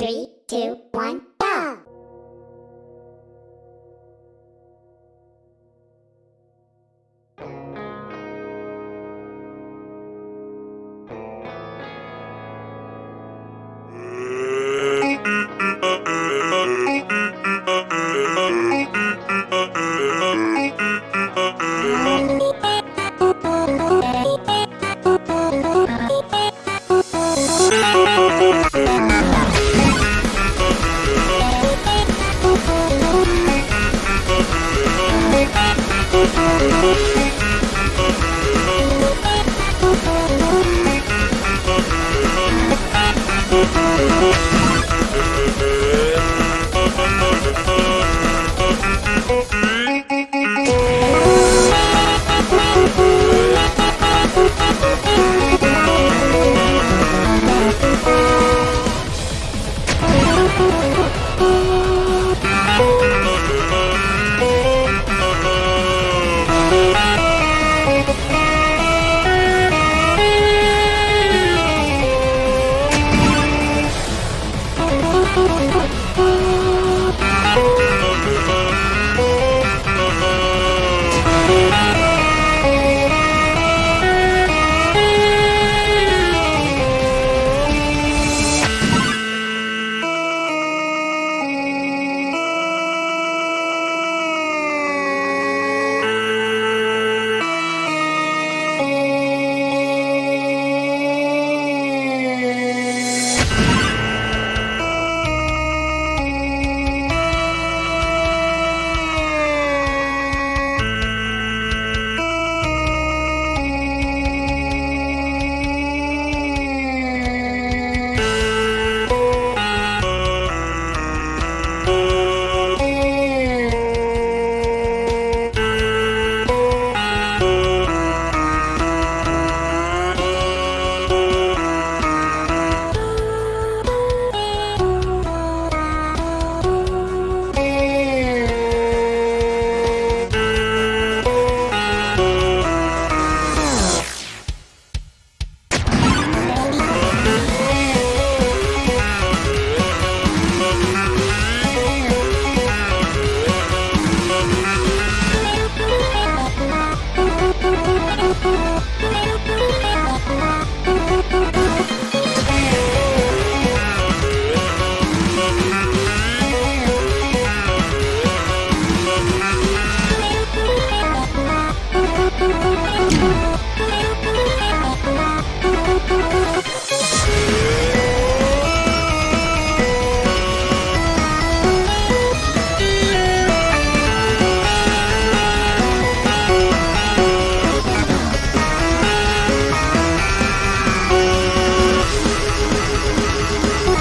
Three, two, one.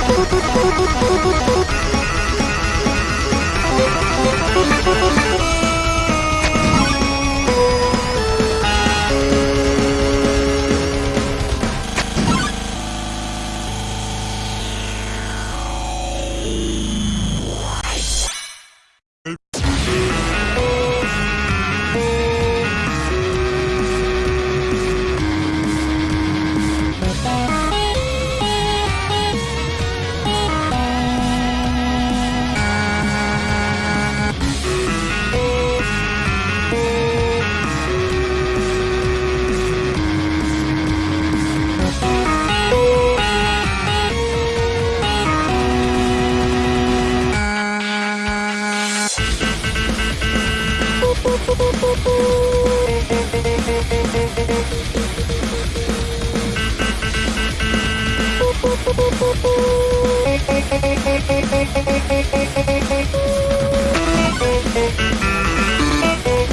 Go!